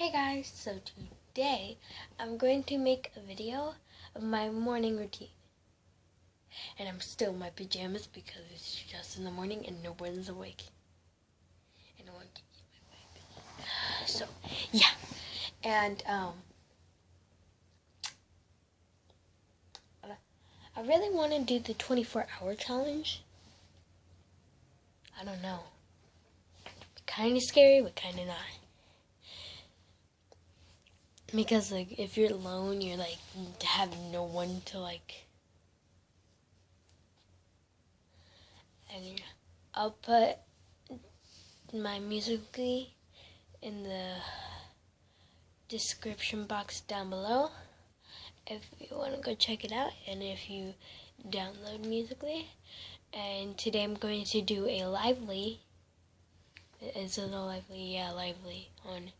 Hey guys, so today I'm going to make a video of my morning routine. And I'm still in my pajamas because it's just in the morning and no one's awake. And I want to my. So, yeah. And, um, I really want to do the 24 hour challenge. I don't know. Kind of scary, but kind of not. Because like if you're alone, you're like have no one to like. And I'll put my Musical.ly in the description box down below if you want to go check it out and if you download Musical.ly. And today I'm going to do a lively. Is it a lively? Yeah, lively on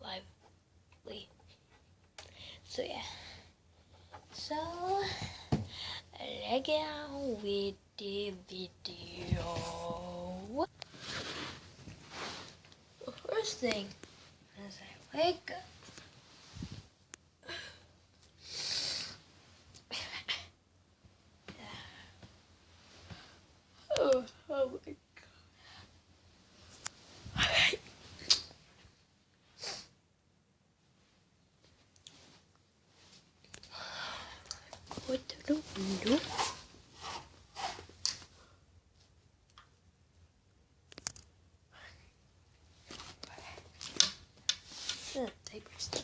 lively. So yeah. So let's get on with the video. The first thing is I wake up. oh, oh my Go to the window. Uh, diapers. Okay,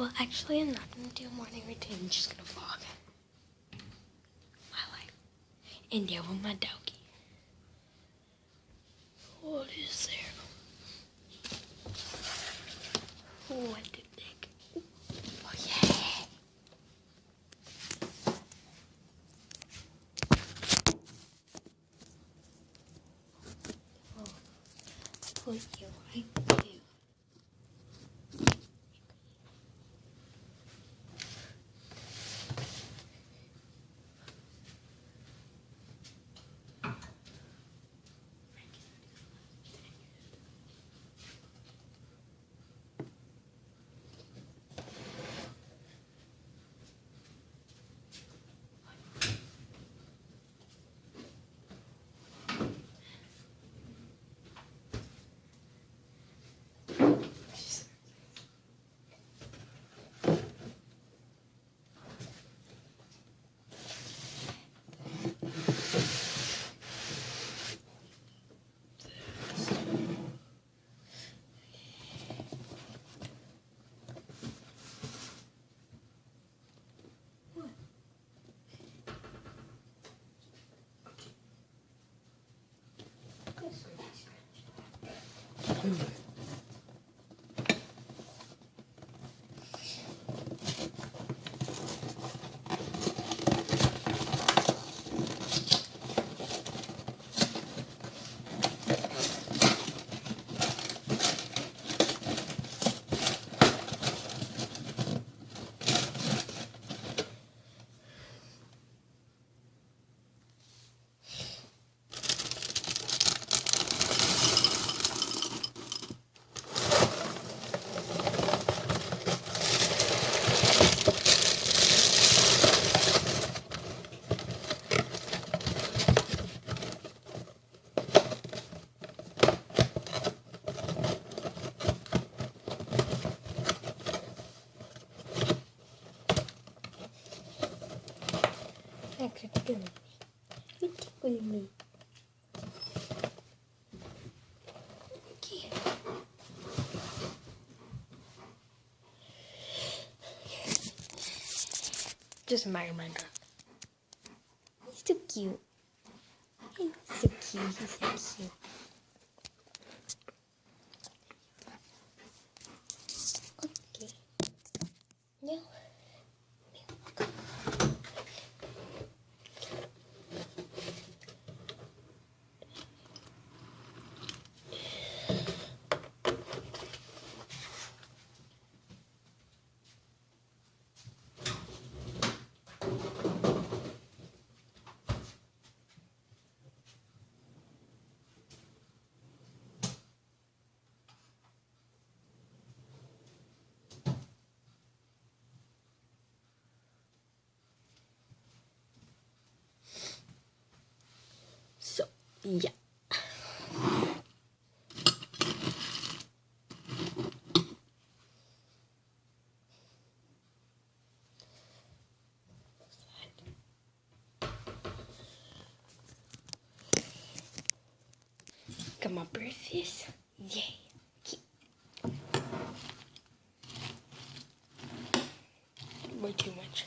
Well, actually, I'm not gonna do a morning routine. I'm just gonna vlog my life and deal with my doggy. What is there? What the heck? Oh yeah. Oh, you right there. Actually, tickle me. You tickle me. Okay. Just my dog. He's so cute. He's so cute. He's so cute. Yeah. Got my breakfast. Yay. Way too much.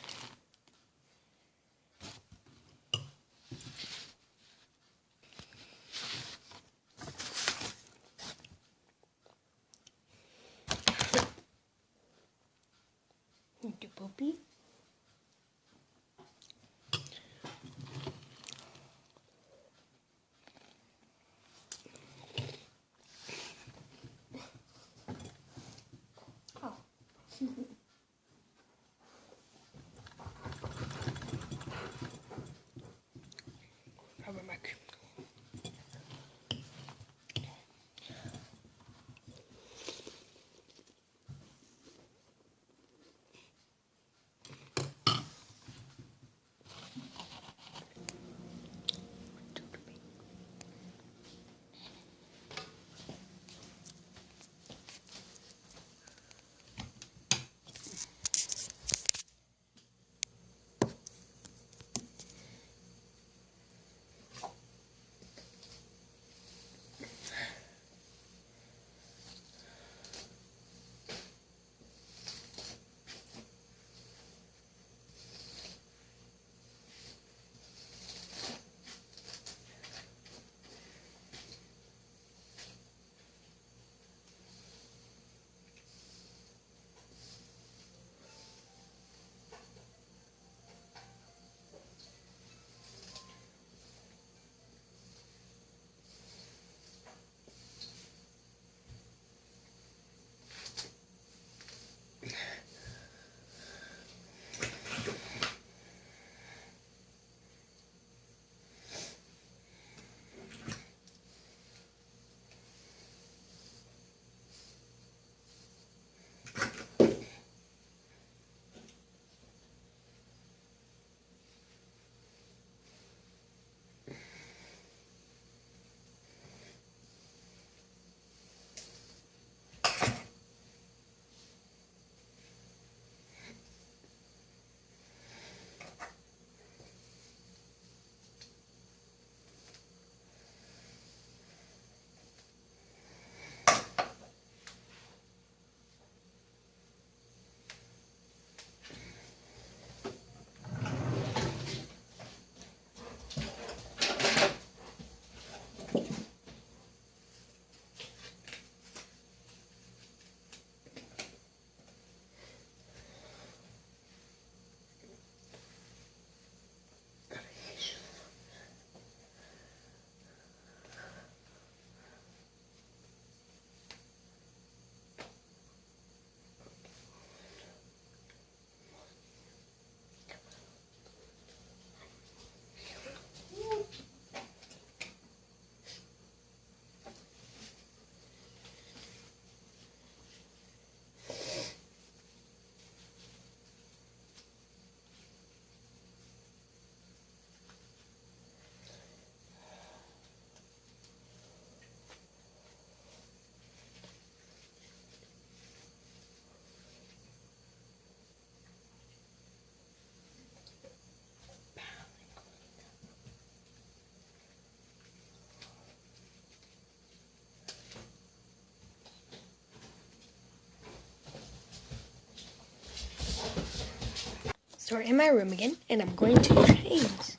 We're in my room again, and I'm going to change.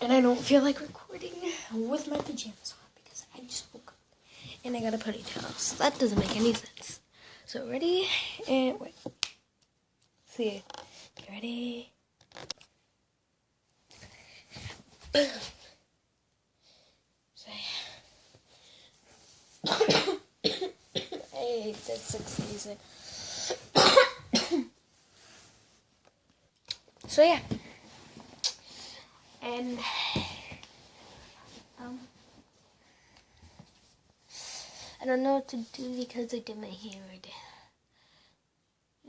And I don't feel like recording with my pajamas on because I just woke up. And I got a ponytail, so that doesn't make any sense. So ready, and wait. See, get ready. Say. I hate that. So yeah. And um I don't know what to do because I did my hair already.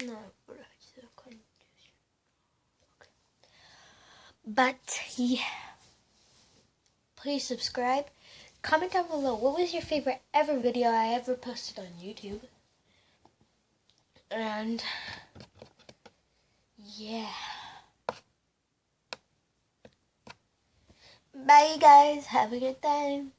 No, okay. But yeah. please subscribe. Comment down below what was your favorite ever video I ever posted on YouTube. And yeah. Bye guys. Have a good time.